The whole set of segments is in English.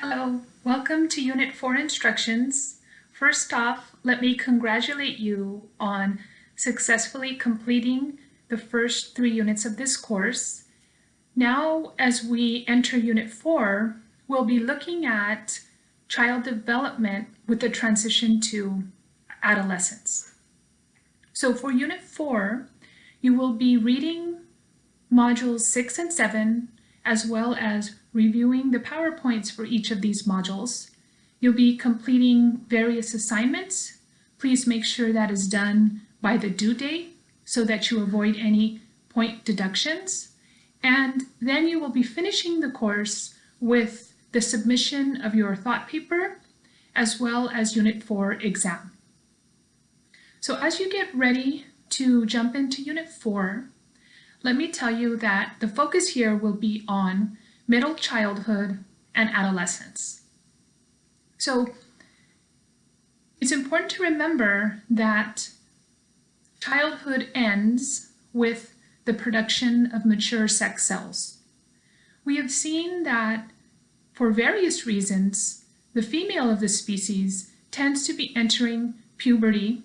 Hello, welcome to Unit 4 instructions. First off, let me congratulate you on successfully completing the first three units of this course. Now, as we enter Unit 4, we'll be looking at child development with the transition to adolescence. So for Unit 4, you will be reading modules 6 and 7, as well as reviewing the PowerPoints for each of these modules. You'll be completing various assignments. Please make sure that is done by the due date so that you avoid any point deductions. And then you will be finishing the course with the submission of your thought paper as well as Unit 4 exam. So as you get ready to jump into Unit 4, let me tell you that the focus here will be on middle childhood and adolescence. So it's important to remember that childhood ends with the production of mature sex cells. We have seen that for various reasons, the female of the species tends to be entering puberty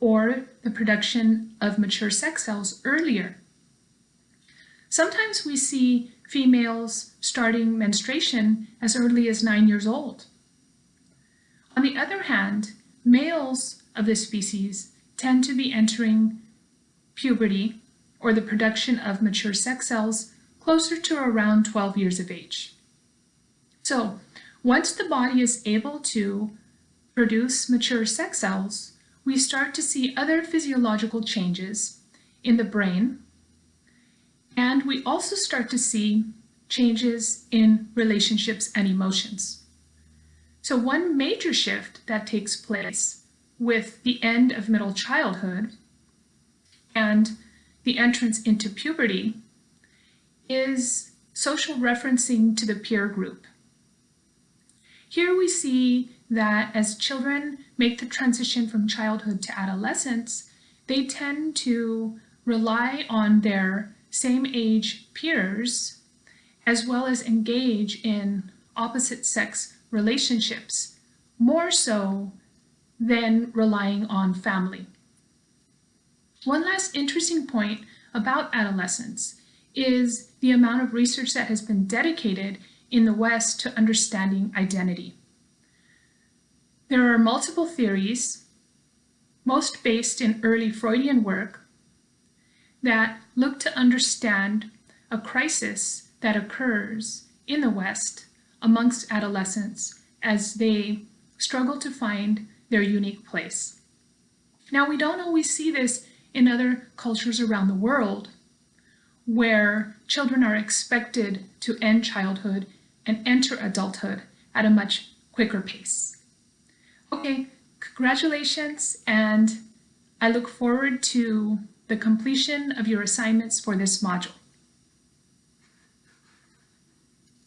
or the production of mature sex cells earlier. Sometimes we see females starting menstruation as early as nine years old. On the other hand, males of this species tend to be entering puberty or the production of mature sex cells closer to around 12 years of age. So once the body is able to produce mature sex cells, we start to see other physiological changes in the brain, and we also start to see changes in relationships and emotions. So one major shift that takes place with the end of middle childhood and the entrance into puberty is social referencing to the peer group. Here we see that as children make the transition from childhood to adolescence, they tend to rely on their same age peers as well as engage in opposite sex relationships, more so than relying on family. One last interesting point about adolescence is the amount of research that has been dedicated in the West to understanding identity. There are multiple theories, most based in early Freudian work, that look to understand a crisis that occurs in the West amongst adolescents as they struggle to find their unique place. Now, we don't always see this in other cultures around the world where children are expected to end childhood and enter adulthood at a much quicker pace. Okay, congratulations, and I look forward to the completion of your assignments for this module.